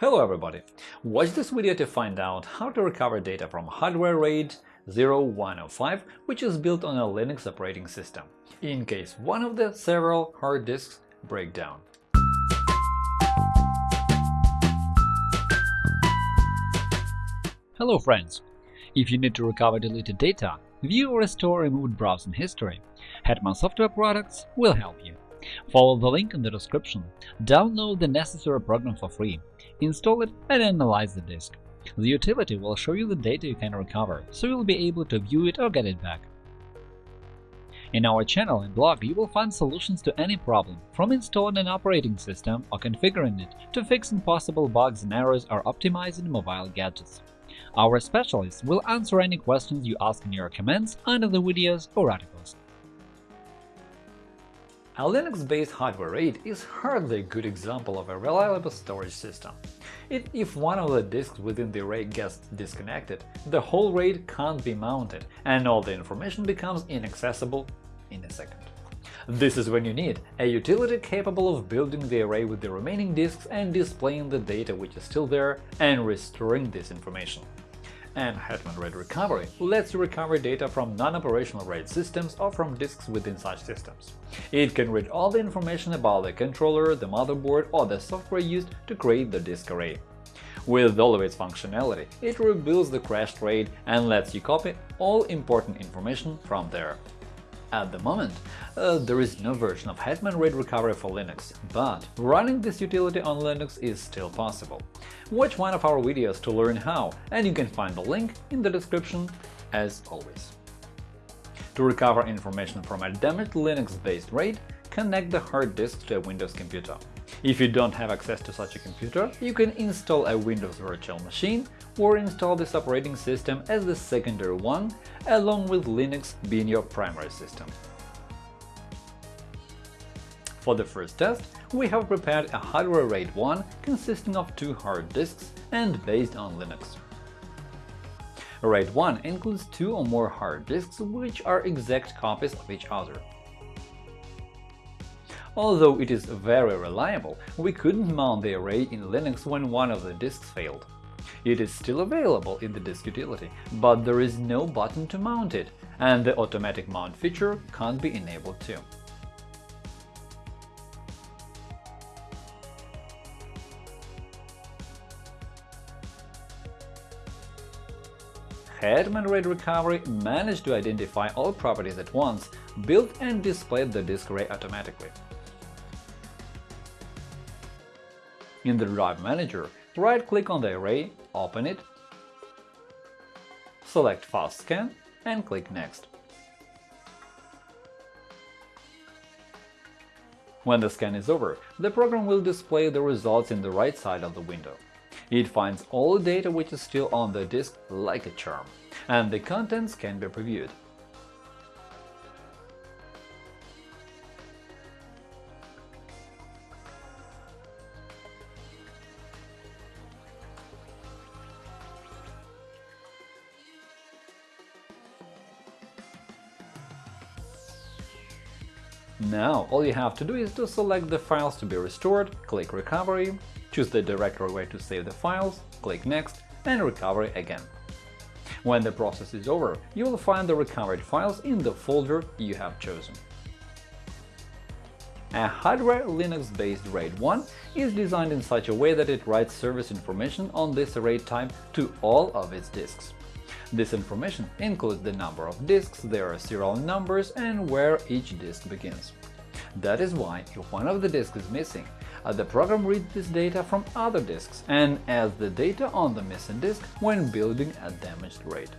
Hello everybody! Watch this video to find out how to recover data from hardware RAID 0105, which is built on a Linux operating system, in case one of the several hard disks break down. Hello friends! If you need to recover deleted data, view or restore removed browsing history, Hetman Software Products will help you. Follow the link in the description, download the necessary program for free, install it and analyze the disk. The utility will show you the data you can recover, so you'll be able to view it or get it back. In our channel and blog you will find solutions to any problem, from installing an operating system or configuring it to fixing possible bugs and errors or optimizing mobile gadgets. Our specialists will answer any questions you ask in your comments under the videos or articles. A Linux-based hardware RAID is hardly a good example of a reliable storage system. It, if one of the disks within the array gets disconnected, the whole RAID can't be mounted, and all the information becomes inaccessible in a second. This is when you need a utility capable of building the array with the remaining disks and displaying the data which is still there and restoring this information and Hetman RAID Recovery lets you recover data from non-operational RAID systems or from disks within such systems. It can read all the information about the controller, the motherboard or the software used to create the disk array. With all of its functionality, it rebuilds the crashed RAID and lets you copy all important information from there. At the moment, uh, there is no version of Hetman RAID Recovery for Linux, but running this utility on Linux is still possible. Watch one of our videos to learn how, and you can find the link in the description as always. To recover information from a damaged Linux-based RAID, connect the hard disk to a Windows computer. If you don't have access to such a computer, you can install a Windows virtual machine or install this operating system as the secondary one, along with Linux being your primary system. For the first test, we have prepared a hardware RAID 1 consisting of two hard disks and based on Linux. RAID 1 includes two or more hard disks which are exact copies of each other. Although it is very reliable, we couldn't mount the array in Linux when one of the disks failed. It is still available in the disk utility, but there is no button to mount it, and the automatic mount feature can't be enabled too. Hetman RAID Recovery managed to identify all properties at once, built and displayed the disk array automatically. In the Drive Manager, right-click on the array, open it, select Fast Scan and click Next. When the scan is over, the program will display the results in the right side of the window. It finds all data which is still on the disk like a charm, and the contents can be previewed. Now, all you have to do is to select the files to be restored, click Recovery, choose the directory where to save the files, click Next and Recovery again. When the process is over, you will find the recovered files in the folder you have chosen. A hardware Linux-based RAID 1 is designed in such a way that it writes service information on this RAID type to all of its disks. This information includes the number of disks, their serial numbers, and where each disk begins. That is why, if one of the disks is missing, uh, the program reads this data from other disks and adds the data on the missing disk when building a damaged RAID.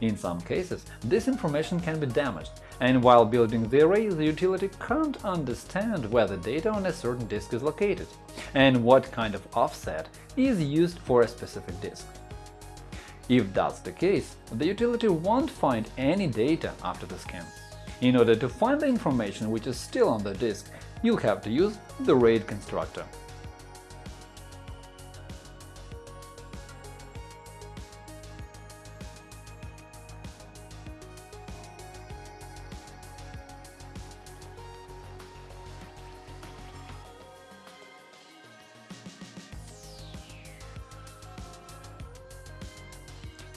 In some cases, this information can be damaged, and while building the array, the utility can't understand where the data on a certain disk is located and what kind of offset is used for a specific disk. If that's the case, the utility won't find any data after the scan. In order to find the information which is still on the disk, you'll have to use the RAID constructor.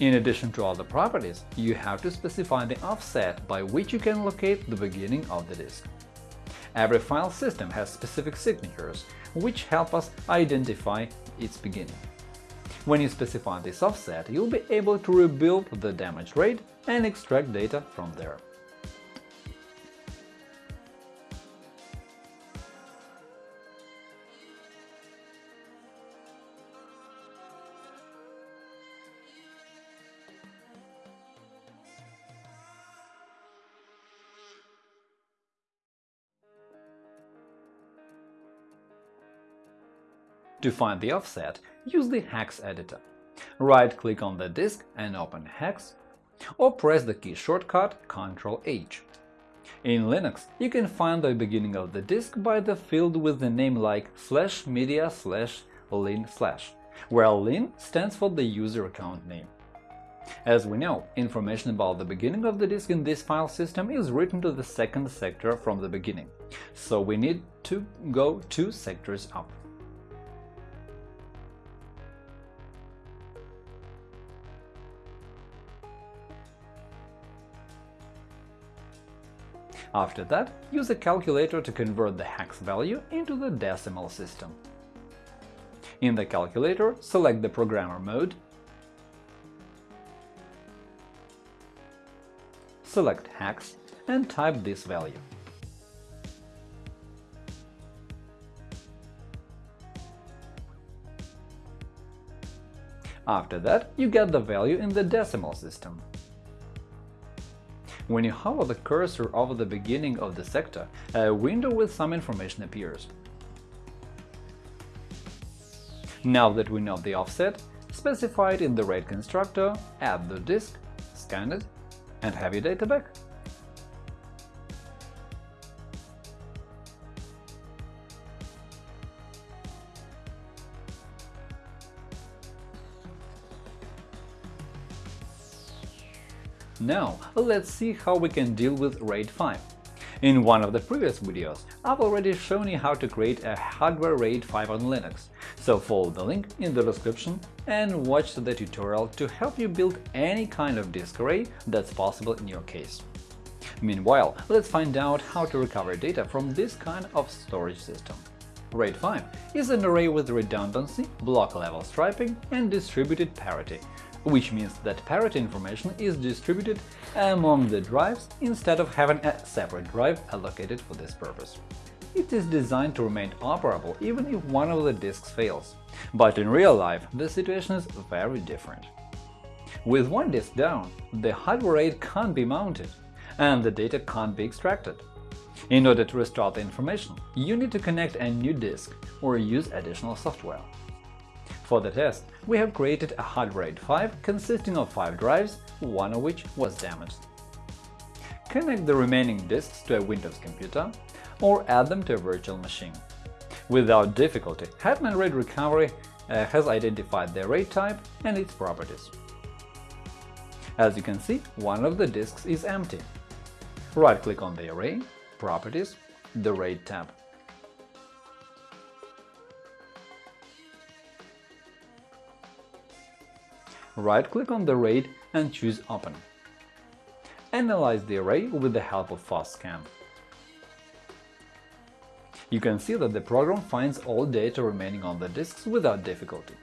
In addition to other properties, you have to specify the offset by which you can locate the beginning of the disk. Every file system has specific signatures, which help us identify its beginning. When you specify this offset, you'll be able to rebuild the damaged RAID and extract data from there. To find the offset, use the Hex editor. Right-click on the disk and open Hex, or press the key shortcut Ctrl-H. In Linux, you can find the beginning of the disk by the field with the name like slash media slash lin slash, where lin stands for the user account name. As we know, information about the beginning of the disk in this file system is written to the second sector from the beginning, so we need to go two sectors up. After that, use a calculator to convert the hex value into the decimal system. In the calculator, select the programmer mode, select hex and type this value. After that, you get the value in the decimal system. When you hover the cursor over the beginning of the sector, a window with some information appears. Now that we know the offset, specify it in the RAID constructor, add the disk, scan it, and have your data back. Now, let's see how we can deal with RAID 5. In one of the previous videos, I've already shown you how to create a hardware RAID 5 on Linux, so follow the link in the description and watch the tutorial to help you build any kind of disk array that's possible in your case. Meanwhile, let's find out how to recover data from this kind of storage system. RAID 5 is an array with redundancy, block-level striping, and distributed parity, which means that parity information is distributed among the drives instead of having a separate drive allocated for this purpose. It is designed to remain operable even if one of the disks fails, but in real life the situation is very different. With one disk down, the hardware RAID can't be mounted, and the data can't be extracted. In order to restore the information, you need to connect a new disk or use additional software. For the test, we have created a hard RAID 5 consisting of 5 drives, one of which was damaged. Connect the remaining disks to a Windows computer or add them to a virtual machine. Without difficulty, Hetman RAID Recovery uh, has identified the RAID type and its properties. As you can see, one of the disks is empty. Right-click on the array, Properties, the RAID tab. Right-click on the RAID and choose Open. Analyze the array with the help of FastScan. You can see that the program finds all data remaining on the disks without difficulty.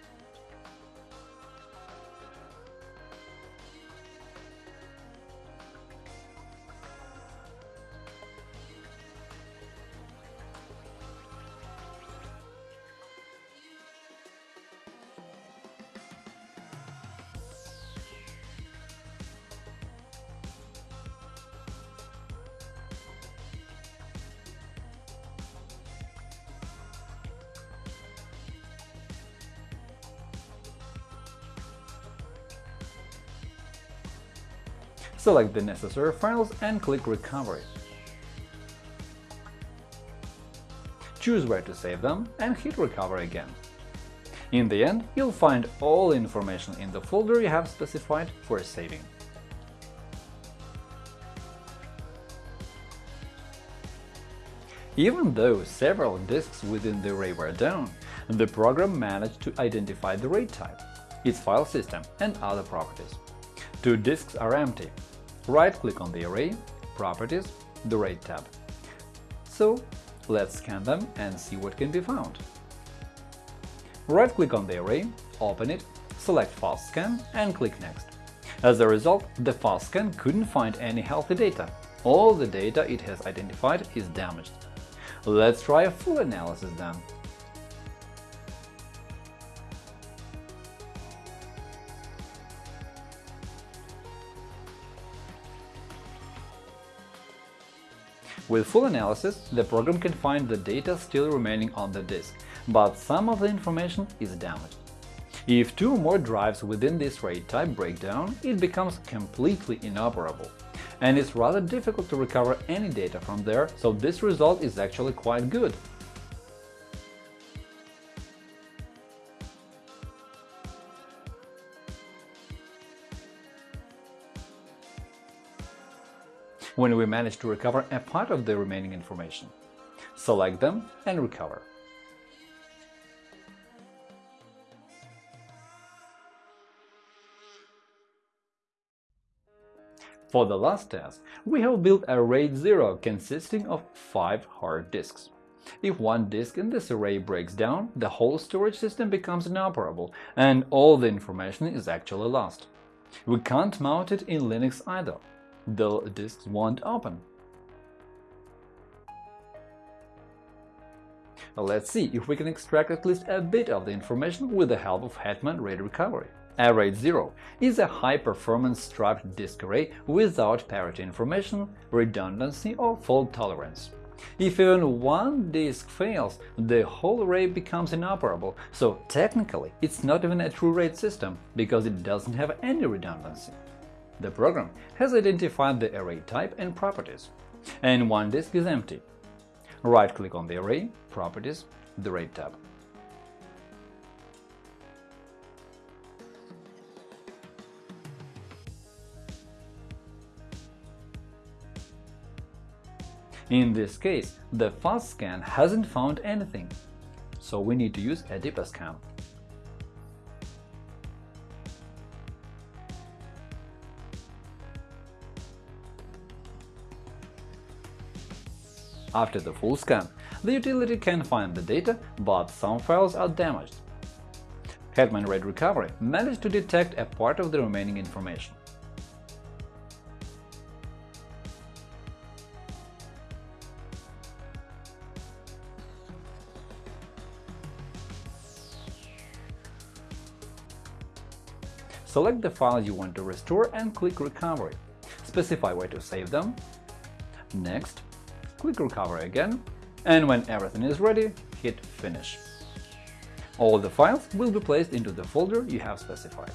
Select the necessary files and click Recovery. Choose where to save them and hit Recover again. In the end, you'll find all information in the folder you have specified for saving. Even though several disks within the array were down, the program managed to identify the RAID type its file system, and other properties. Two disks are empty. Right-click on the array, Properties, the RAID tab. So let's scan them and see what can be found. Right-click on the array, open it, select Fast Scan and click Next. As a result, the fast scan couldn't find any healthy data. All the data it has identified is damaged. Let's try a full analysis then. With full analysis, the program can find the data still remaining on the disk, but some of the information is damaged. If two or more drives within this RAID type break down, it becomes completely inoperable. And it's rather difficult to recover any data from there, so this result is actually quite good. When we manage to recover a part of the remaining information. Select them and recover. For the last test, we have built a RAID 0 consisting of 5 hard disks. If one disk in this array breaks down, the whole storage system becomes inoperable, and all the information is actually lost. We can't mount it in Linux either. The disks won't open. Let's see if we can extract at least a bit of the information with the help of Hetman RAID Recovery. Array 0 is a high-performance striped disk array without parity information, redundancy or fault tolerance. If even one disk fails, the whole array becomes inoperable, so technically it's not even a true RAID system, because it doesn't have any redundancy. The program has identified the array type and properties, and one disk is empty. Right-click on the array, Properties, the RAID tab. In this case, the fast scan hasn't found anything, so we need to use a deeper scan. After the full scan, the utility can find the data, but some files are damaged. Hetman RAID Recovery managed to detect a part of the remaining information. Select the files you want to restore and click Recovery. Specify where to save them. Next, click Recovery again, and when everything is ready, hit Finish. All the files will be placed into the folder you have specified.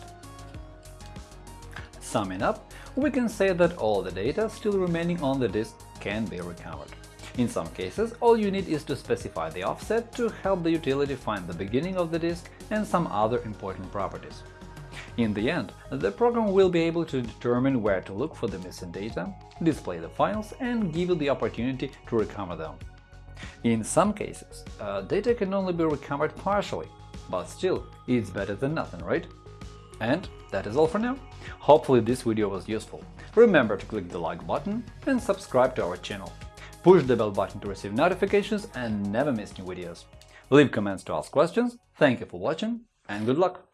Summing up, we can say that all the data still remaining on the disk can be recovered. In some cases, all you need is to specify the offset to help the utility find the beginning of the disk and some other important properties. In the end, the program will be able to determine where to look for the missing data, display the files, and give you the opportunity to recover them. In some cases, uh, data can only be recovered partially, but still, it's better than nothing, right? And that is all for now. Hopefully this video was useful. Remember to click the like button and subscribe to our channel. Push the bell button to receive notifications and never miss new videos. Leave comments to ask questions, thank you for watching, and good luck!